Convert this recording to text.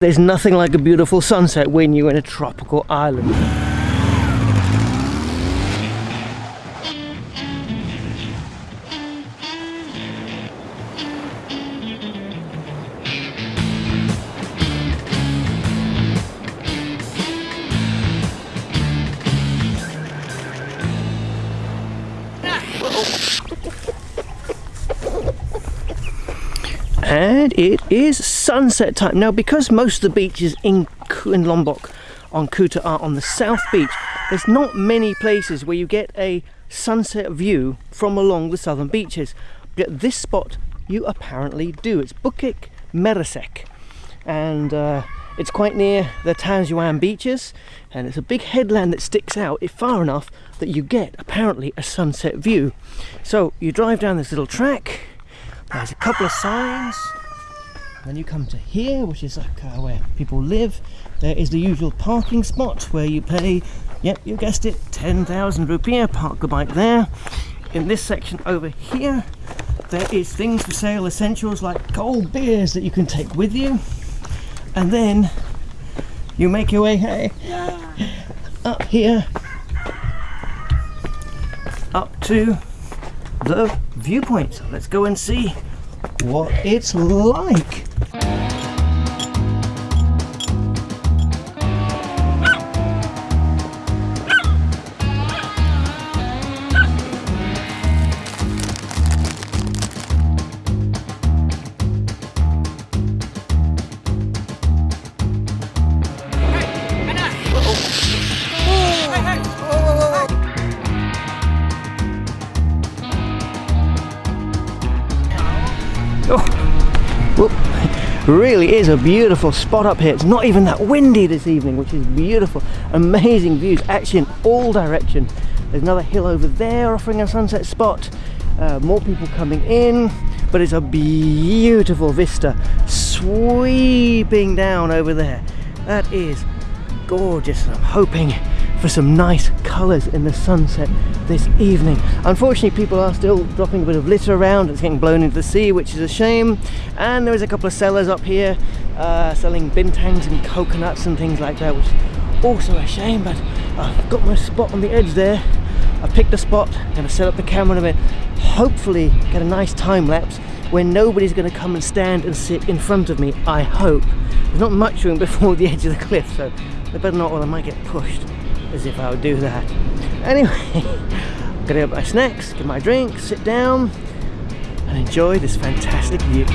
There's nothing like a beautiful sunset when you're in a tropical island. And it is sunset time. Now because most of the beaches in, in Lombok on Kuta are on the south beach, there's not many places where you get a sunset view from along the southern beaches. But at this spot you apparently do. It's Bukit Meresek and uh, it's quite near the Tanjung Aan beaches and it's a big headland that sticks out far enough that you get apparently a sunset view. So you drive down this little track there's a couple of signs. Then you come to here, which is like uh, where people live. There is the usual parking spot where you pay, yep, you guessed it, 10,000 rupiah, park the bike there. In this section over here, there is things for sale, essentials like cold beers that you can take with you. And then you make your way, hey, up here, up to the viewpoint. So let's go and see what it's like. Really is a beautiful spot up here. It's not even that windy this evening which is beautiful. Amazing views. Actually in all directions there's another hill over there offering a sunset spot. Uh, more people coming in but it's a beautiful vista sweeping down over there. That is gorgeous i'm hoping for some nice colours in the sunset this evening. Unfortunately people are still dropping a bit of litter around, it's getting blown into the sea which is a shame and there is a couple of sellers up here uh, selling bintangs and coconuts and things like that which is also a shame but I've got my spot on the edge there. I've picked a spot, I'm going to set up the camera in a bit, hopefully get a nice time lapse where nobody's going to come and stand and sit in front of me, I hope. There's not much room before the edge of the cliff so they better not or I might get pushed as if I would do that. Anyway, gonna get my snacks, get my drink, sit down and enjoy this fantastic view.